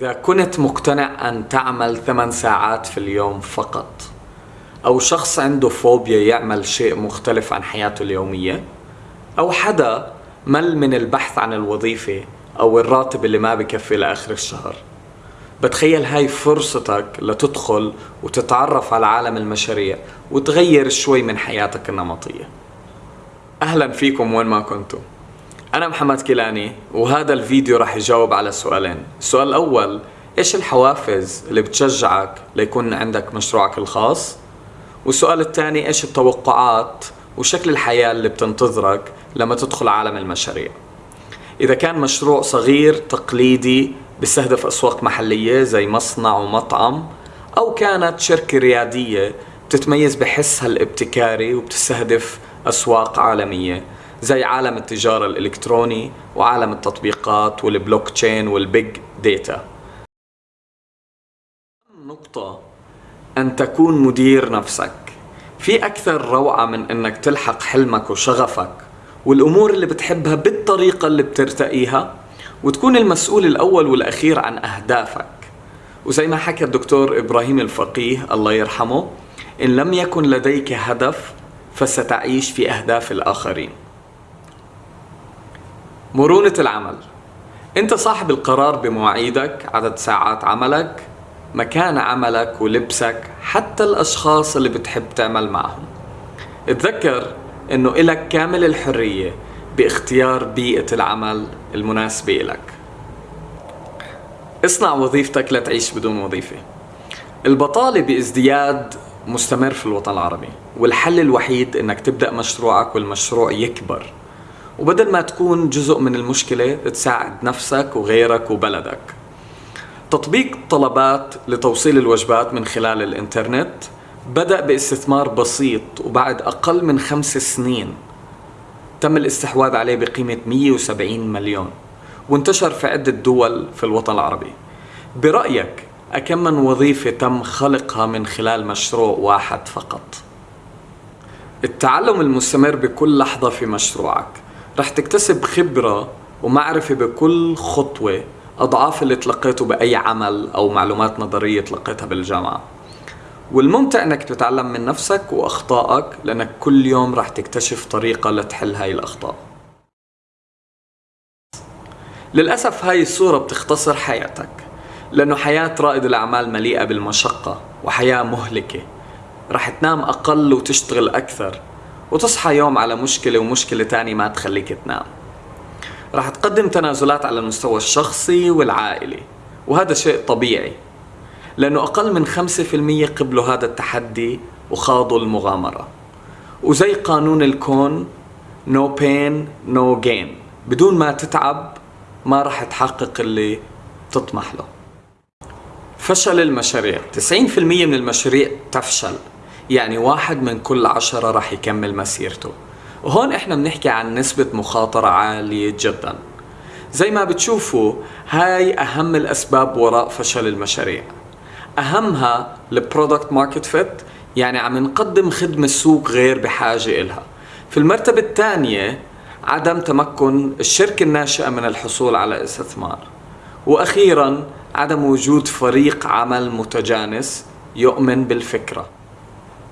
إذا كنت مقتنع أن تعمل ثمان ساعات في اليوم فقط أو شخص عنده فوبيا يعمل شيء مختلف عن حياته اليومية أو حدا مل من البحث عن الوظيفة أو الراتب اللي ما بكفي لآخر الشهر. بتخيل هاي فرصتك لتدخل وتتعرف على عالم المشاريع وتغير شوي من حياتك النمطية. أهلا فيكم وين ما كنتم. أنا محمد كيلاني وهذا الفيديو راح يجاوب على سؤالين. السؤال الأول إيش الحوافز اللي بتشجعك ليكون عندك مشروعك الخاص؟ والسؤال الثاني إيش التوقعات وشكل الحياة اللي بتنتظرك لما تدخل عالم المشاريع؟ إذا كان مشروع صغير تقليدي بيستهدف أسواق محلية زي مصنع ومطعم أو كانت شركة ريادية بتتميز بحسها الابتكاري وبتستهدف أسواق عالمية. زي عالم التجارة الإلكتروني وعالم التطبيقات وال blockchain وال big data نقطة أن تكون مدير نفسك. في أكثر روعة من أنك تلحق حلمك وشغفك والأمور اللي بتحبها بالطريقة اللي بترتقيها وتكون المسؤول الأول والأخير عن أهدافك. وزي ما حكى الدكتور إبراهيم الفقيه الله يرحمه إن لم يكن لديك هدف فستعيش في أهداف الآخرين. مرونة العمل. أنت صاحب القرار بمواعيدك عدد ساعات عملك مكان عملك ولبسك حتى الأشخاص اللي بتحب تعمل معهم. اتذكر أنه إلك كامل الحرية باختيار بيئة العمل المناسبة لك اصنع وظيفتك لا تعيش بدون وظيفة. البطالة بازدياد مستمر في الوطن العربي والحل الوحيد إنك تبدأ مشروعك والمشروع يكبر. وبدل ما تكون جزء من المشكلة تساعد نفسك وغيرك وبلدك. تطبيق طلبات لتوصيل الوجبات من خلال الإنترنت بدأ باستثمار بسيط وبعد أقل من خمس سنين. تم الاستحواذ عليه بقيمة 170 مليون وانتشر في عدة دول في الوطن العربي. برأيك أكم من وظيفة تم خلقها من خلال مشروع واحد فقط؟ التعلم المستمر بكل لحظة في مشروعك. رح تكتسب خبرة ومعرفة بكل خطوة أضعاف اللي تلقيته بأي عمل أو معلومات نظرية تلقيتها بالجامعة. والممتع إنك تتعلم من نفسك وأخطائك لأنك كل يوم راح تكتشف طريقة لتحل هاي الأخطاء. للأسف هاي الصورة بتختصر حياتك لأنه حياة رائد الأعمال مليئة بالمشقة وحياة مهلكة. رح تنام أقل وتشتغل أكثر. وتصحى يوم على مشكلة ومشكلة تانية ما تخليك تنام. رح تقدم تنازلات على المستوى الشخصي والعائلي وهذا شيء طبيعي لأنه أقل من 5% قبلوا هذا التحدي وخاضوا المغامرة. وزي قانون الكون no pain no gain. بدون ما تتعب ما راح تحقق اللي تطمح له. فشل المشاريع. 90% من المشاريع تفشل. يعني واحد من كل عشرة راح يكمل مسيرته. وهون إحنا بنحكي عن نسبة مخاطرة عالية جدا. زي ما بتشوفوا هاي أهم الأسباب وراء فشل المشاريع. أهمها ال product market fit يعني عم نقدم خدمة السوق غير بحاجة إلها. في المرتبة الثانية عدم تمكن الشركة الناشئة من الحصول على استثمار. وأخيرا عدم وجود فريق عمل متجانس يؤمن بالفكرة.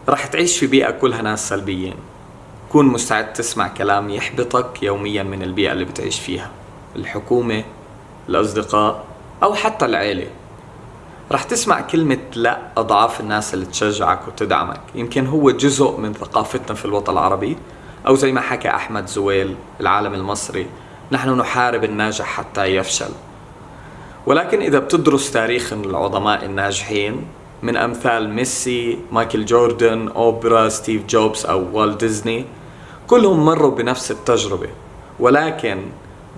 رح تعيش في بيئة كلها ناس سلبيين. كون مستعد تسمع كلام يحبطك يوميا من البيئة اللي بتعيش فيها. الحكومة الأصدقاء أو حتى العيلة. رح تسمع كلمة لا أضعاف الناس اللي تشجعك وتدعمك. يمكن هو جزء من ثقافتنا في الوطن العربي. أو زي ما حكى أحمد زويل العالم المصري نحن نحارب الناجح حتى يفشل. ولكن إذا بتدرس تاريخ العظماء الناجحين من أمثال ميسي، مايكل جوردن، أوبرا، ستيف جوبز أو والت ديزني. كلهم مروا بنفس التجربة ولكن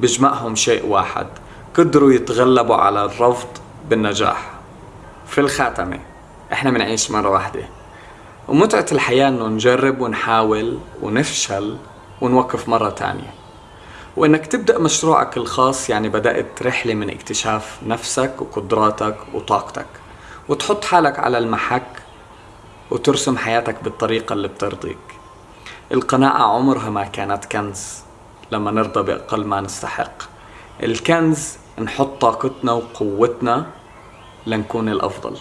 بجمعهم شيء واحد قدروا يتغلبوا على الرفض بالنجاح. في الخاتمة إحنا بنعيش مرة واحدة. ومتعة الحياة إنه نجرب ونحاول ونفشل ونوقف مرة تانية. وإنك تبدأ مشروعك الخاص يعني بدأت رحلة من اكتشاف نفسك وقدراتك وطاقتك. وتحط حالك على المحك وترسم حياتك بالطريقة اللي بترضيك. القناعة عمرها ما كانت كنز لما نرضى بأقل ما نستحق. الكنز نحط طاقتنا وقوتنا لنكون الأفضل.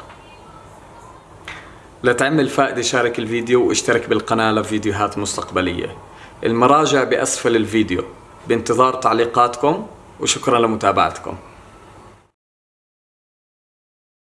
لتعمل فائدة شارك الفيديو واشترك بالقناة لفيديوهات مستقبلية. المراجع بأسفل الفيديو. بانتظار تعليقاتكم وشكرا لمتابعتكم.